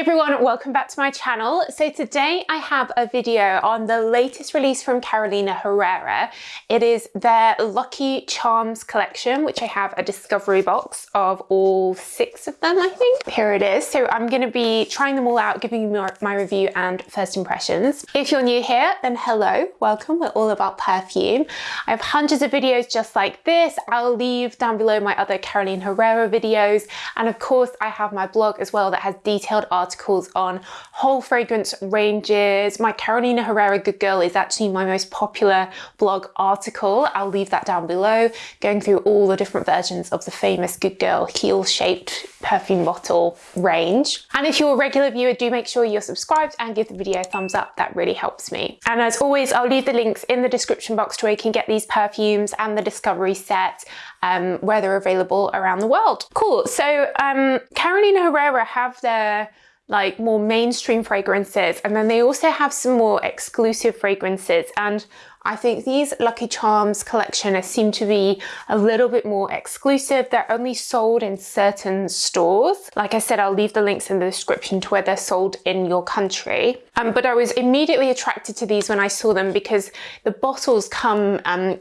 everyone, welcome back to my channel. So today I have a video on the latest release from Carolina Herrera. It is their Lucky Charms collection, which I have a discovery box of all six of them, I think. Here it is. So I'm going to be trying them all out, giving you my review and first impressions. If you're new here, then hello, welcome. We're all about perfume. I have hundreds of videos just like this. I'll leave down below my other Carolina Herrera videos. And of course, I have my blog as well that has detailed articles on whole fragrance ranges. My Carolina Herrera Good Girl is actually my most popular blog article. I'll leave that down below, going through all the different versions of the famous Good Girl heel-shaped perfume bottle range. And if you're a regular viewer, do make sure you're subscribed and give the video a thumbs up. That really helps me. And as always, I'll leave the links in the description box to where you can get these perfumes and the discovery set um, where they're available around the world. Cool. So um, Carolina Herrera have their like more mainstream fragrances and then they also have some more exclusive fragrances and I think these Lucky Charms collection seem to be a little bit more exclusive. They're only sold in certain stores. Like I said, I'll leave the links in the description to where they're sold in your country. Um, but I was immediately attracted to these when I saw them because the bottles come um,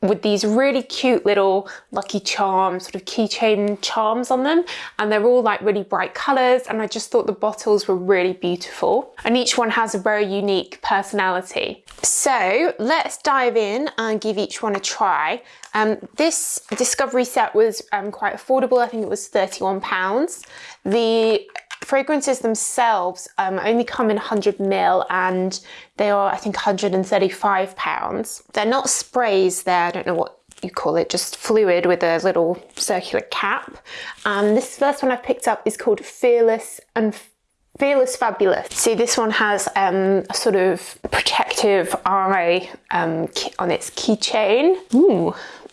with these really cute little Lucky Charms, sort of keychain charms on them. And they're all like really bright colors. And I just thought the bottles were really beautiful. And each one has a very unique personality. So let's dive in and give each one a try. Um, this Discovery set was um, quite affordable. I think it was £31. The fragrances themselves um, only come in 100 ml and they are I think 135 pounds. They're not sprays there, I don't know what you call it, just fluid with a little circular cap. Um, this first one I've picked up is called Fearless and Fearless Fabulous. See, this one has um, a sort of protective eye um, on its keychain. Ooh,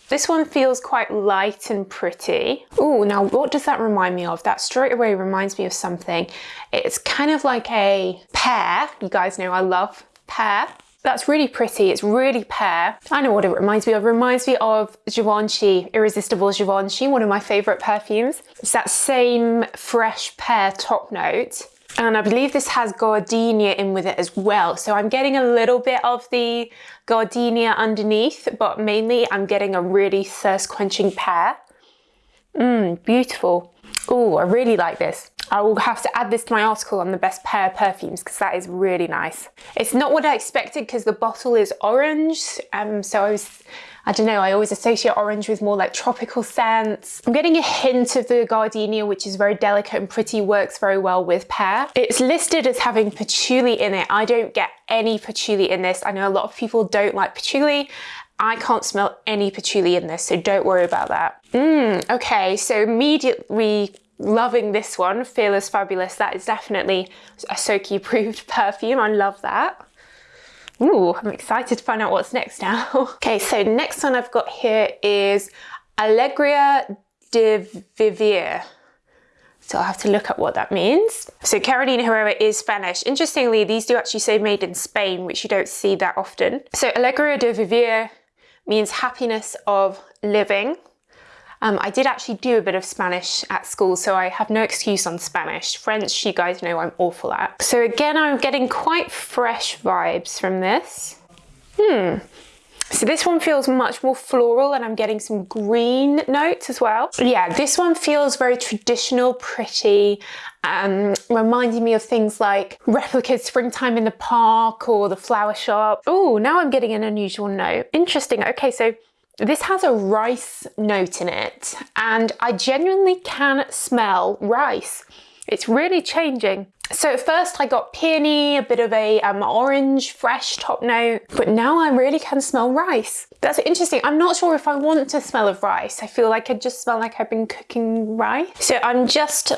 this one feels quite light and pretty. Oh, now what does that remind me of? That straight away reminds me of something. It's kind of like a pear. You guys know I love pear. That's really pretty. It's really pear. I know what it reminds me of. It reminds me of Givenchy, Irresistible Givenchy, one of my favorite perfumes. It's that same fresh pear top note. And I believe this has gardenia in with it as well. So I'm getting a little bit of the gardenia underneath, but mainly I'm getting a really thirst quenching pear. Mmm, beautiful. Oh, I really like this. I will have to add this to my article on the best pear perfumes because that is really nice. It's not what I expected because the bottle is orange. Um, so I was I don't know, I always associate orange with more like tropical scents. I'm getting a hint of the gardenia, which is very delicate and pretty, works very well with pear. It's listed as having patchouli in it. I don't get any patchouli in this. I know a lot of people don't like patchouli. I can't smell any patchouli in this, so don't worry about that. Mmm, okay, so immediately loving this one, Fearless Fabulous. That is definitely a Soki approved perfume. I love that. Ooh, I'm excited to find out what's next now. okay, so next one I've got here is Alegria de Vivir. So I'll have to look up what that means. So Carolina Herrera is Spanish. Interestingly, these do actually say made in Spain, which you don't see that often. So Alegria de Vivir means happiness of living. Um, I did actually do a bit of Spanish at school, so I have no excuse on Spanish. French, you guys know I'm awful at. So again, I'm getting quite fresh vibes from this. Hmm. So this one feels much more floral and I'm getting some green notes as well. Yeah, this one feels very traditional, pretty, um, reminding me of things like replicas springtime in the park or the flower shop. Oh, now I'm getting an unusual note. Interesting. Okay, so this has a rice note in it and I genuinely can smell rice. It's really changing. So at first I got peony, a bit of a um, orange, fresh top note, but now I really can smell rice. That's interesting. I'm not sure if I want to smell of rice. I feel like I just smell like I've been cooking rice. So I'm just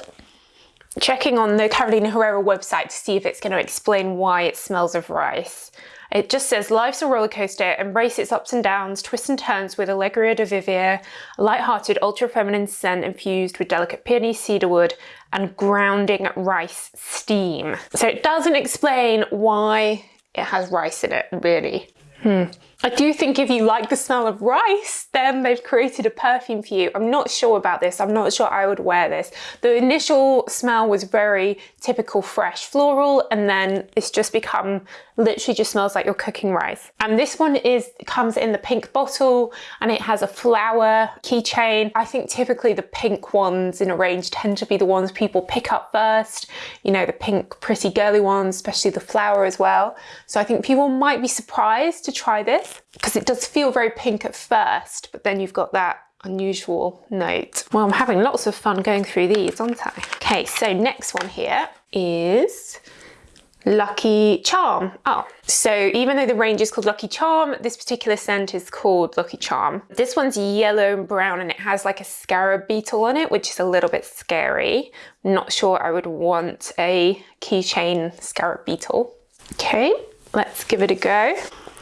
checking on the Carolina Herrera website to see if it's going to explain why it smells of rice. It just says, life's a roller coaster, embrace its ups and downs, twists and turns with Alegria de Vivir, light-hearted, ultra-feminine scent infused with delicate peony cedarwood and grounding rice steam. So it doesn't explain why it has rice in it, really. Hmm. I do think if you like the smell of rice, then they've created a perfume for you. I'm not sure about this. I'm not sure I would wear this. The initial smell was very typical fresh floral and then it's just become literally just smells like you're cooking rice. And this one is comes in the pink bottle and it has a flower keychain. I think typically the pink ones in a range tend to be the ones people pick up first. You know, the pink pretty girly ones, especially the flower as well. So I think people might be surprised to try this because it does feel very pink at first, but then you've got that unusual note. Well, I'm having lots of fun going through these, aren't I? Okay, so next one here is Lucky Charm. Oh, so even though the range is called Lucky Charm, this particular scent is called Lucky Charm. This one's yellow and brown and it has like a scarab beetle on it, which is a little bit scary. I'm not sure I would want a keychain scarab beetle. Okay, let's give it a go.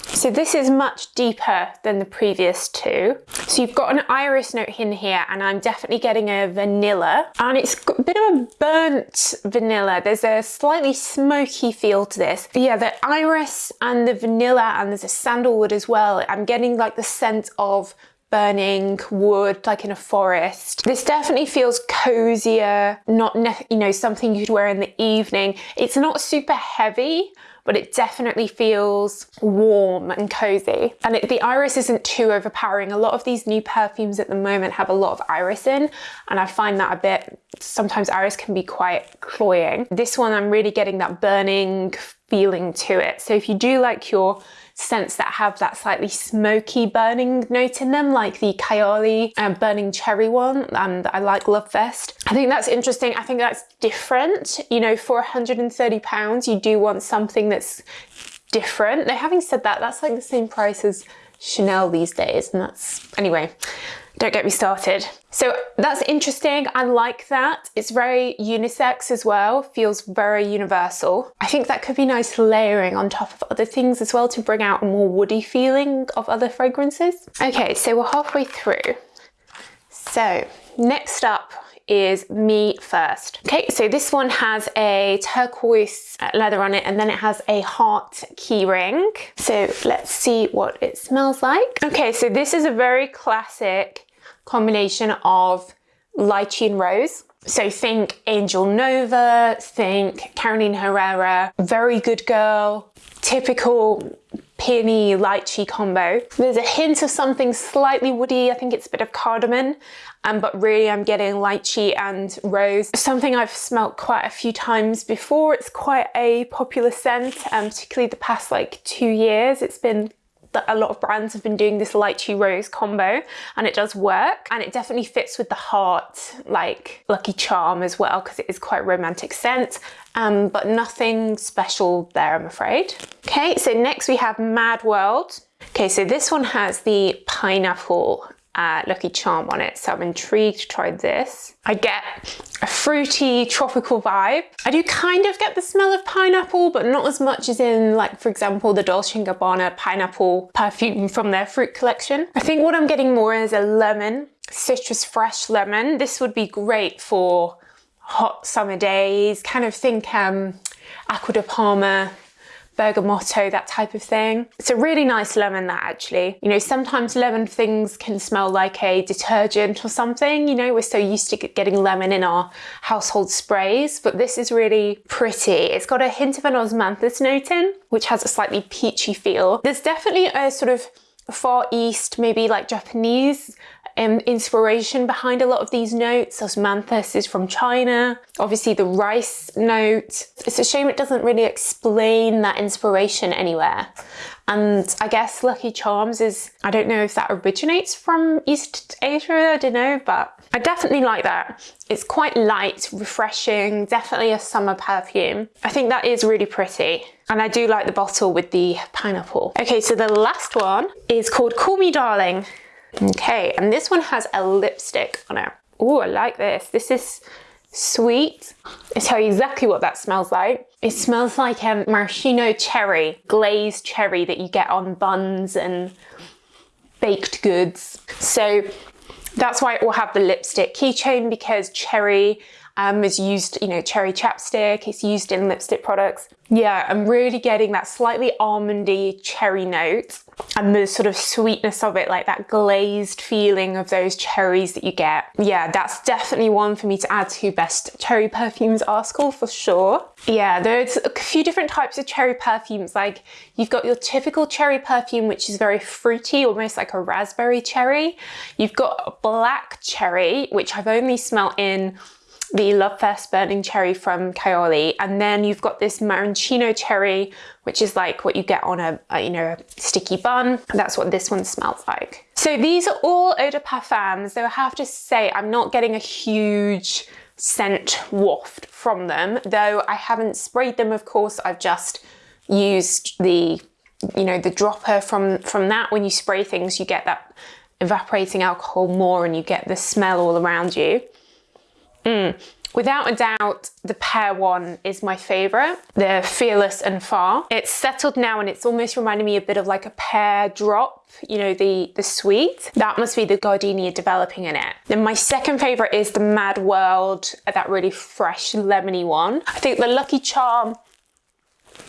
So this is much deeper than the previous two. So you've got an iris note in here and I'm definitely getting a vanilla and it's a bit of a burnt vanilla. There's a slightly smoky feel to this. Yeah, the iris and the vanilla and there's a sandalwood as well. I'm getting like the scent of burning wood like in a forest. This definitely feels cozier, not, you know, something you'd wear in the evening. It's not super heavy, but it definitely feels warm and cozy. And it, the iris isn't too overpowering. A lot of these new perfumes at the moment have a lot of iris in, and I find that a bit, sometimes iris can be quite cloying. This one, I'm really getting that burning feeling to it. So if you do like your scents that have that slightly smoky burning note in them, like the Kayali um, burning cherry one, and I like Love Fest. I think that's interesting. I think that's different. You know, for 130 pounds, you do want something that's different. Now, having said that, that's like the same price as Chanel these days, and that's, anyway, don't get me started. So that's interesting. I like that. It's very unisex as well, feels very universal. I think that could be nice layering on top of other things as well to bring out a more woody feeling of other fragrances. Okay, so we're halfway through. So next up is Me First. Okay, so this one has a turquoise uh, leather on it and then it has a heart keyring. So let's see what it smells like. Okay, so this is a very classic combination of lychee and rose. So think Angel Nova, think Carolina Herrera, Very Good Girl, typical peony lychee combo. There's a hint of something slightly woody, I think it's a bit of cardamom, um, but really I'm getting lychee and rose. Something I've smelt quite a few times before. It's quite a popular scent, um, particularly the past like two years. It's been that a lot of brands have been doing this lychee rose combo and it does work and it definitely fits with the heart like Lucky Charm as well because it is quite romantic scent um, but nothing special there I'm afraid. Okay so next we have Mad World. Okay so this one has the pineapple uh, Lucky Charm on it. So I'm intrigued to try this. I get a fruity tropical vibe. I do kind of get the smell of pineapple, but not as much as in like, for example, the Dolce & Gabbana pineapple perfume from their fruit collection. I think what I'm getting more is a lemon, citrus fresh lemon. This would be great for hot summer days, kind of think um, Acqua di Parma bergamotto, that type of thing. It's a really nice lemon that actually. You know, sometimes lemon things can smell like a detergent or something, you know, we're so used to getting lemon in our household sprays, but this is really pretty. It's got a hint of an osmanthus note in, which has a slightly peachy feel. There's definitely a sort of Far East, maybe like Japanese um, inspiration behind a lot of these notes. Osmanthus is from China. Obviously the rice note. It's a shame it doesn't really explain that inspiration anywhere. And I guess Lucky Charms is, I don't know if that originates from East Asia, I don't know, but I definitely like that. It's quite light, refreshing, definitely a summer perfume. I think that is really pretty. And I do like the bottle with the pineapple. Okay, so the last one is called Call Me Darling. Okay, and this one has a lipstick on it. Oh, I like this. This is sweet. I tell you exactly what that smells like. It smells like a um, maraschino cherry, glazed cherry that you get on buns and baked goods. So that's why it will have the lipstick keychain because cherry Um, it's used, you know, cherry chapstick. It's used in lipstick products. Yeah, I'm really getting that slightly almondy cherry note and the sort of sweetness of it, like that glazed feeling of those cherries that you get. Yeah, that's definitely one for me to add to best cherry perfumes article for sure. Yeah, there's a few different types of cherry perfumes. Like you've got your typical cherry perfume, which is very fruity, almost like a raspberry cherry. You've got black cherry, which I've only smelt in the Love Fest Burning Cherry from Kayali. And then you've got this Maraschino Cherry, which is like what you get on a, a, you know, a sticky bun. That's what this one smells like. So these are all eau de parfums, though I have to say I'm not getting a huge scent waft from them, though I haven't sprayed them, of course, I've just used the, you know, the dropper from, from that. When you spray things, you get that evaporating alcohol more and you get the smell all around you. Mm. Without a doubt, the pear one is my favourite, the Fearless and Fab. It's settled now and it's almost reminding me a bit of like a pear drop, you know, the, the sweet. That must be the gardenia developing in it. Then my second favourite is the Mad World, that really fresh lemony one. I think the Lucky Charm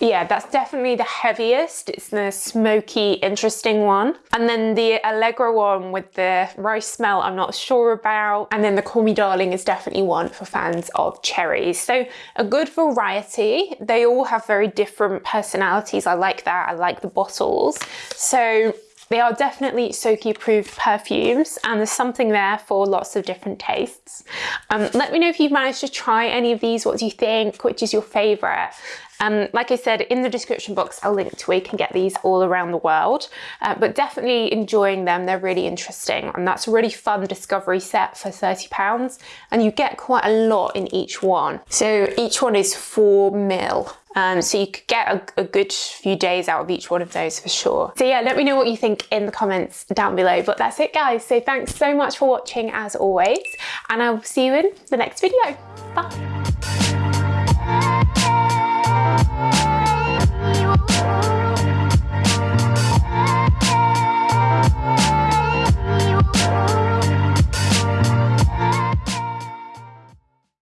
yeah, that's definitely the heaviest. It's the smoky, interesting one. And then the Allegra one with the rice smell, I'm not sure about. And then the Call Me Darling is definitely one for fans of cherries. So a good variety. They all have very different personalities. I like that. I like the bottles. So they are definitely Soki approved perfumes and there's something there for lots of different tastes. Um, let me know if you've managed to try any of these. What do you think? Which is your favourite? Um, like I said, in the description box, I'll link to where you can get these all around the world, uh, but definitely enjoying them. They're really interesting. And that's a really fun discovery set for 30 pounds. And you get quite a lot in each one. So each one is four mil. Um, so you could get a, a, good few days out of each one of those for sure. So yeah, let me know what you think in the comments down below. But that's it guys. So thanks so much for watching as always. And I'll see you in the next video. Bye. Bye.